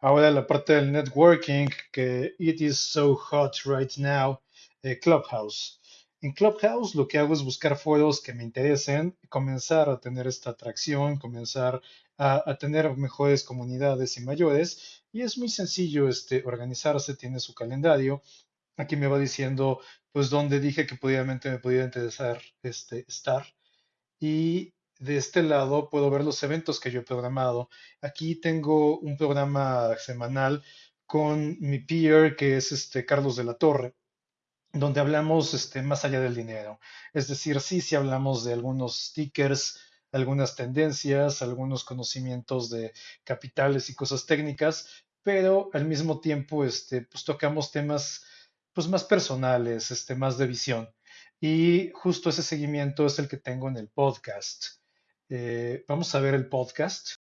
Ahora la parte del networking, que it is so hot right now, eh, Clubhouse. En Clubhouse lo que hago es buscar foros que me interesen, comenzar a tener esta atracción, comenzar a, tener mejores comunidades y mayores. Y es muy sencillo este, organizarse, tiene su calendario. Aquí me va diciendo, pues, dónde dije que probablemente me pudiera interesar este, estar. Y de este lado puedo ver los eventos que yo he programado. Aquí tengo un programa semanal con mi peer, que es este Carlos de la Torre, donde hablamos este, más allá del dinero. Es decir, sí, sí hablamos de algunos stickers, algunas tendencias, algunos conocimientos de capitales y cosas técnicas, pero al mismo tiempo este, pues tocamos temas pues más personales, este, más de visión. Y justo ese seguimiento es el que tengo en el podcast. Eh, vamos a ver el podcast.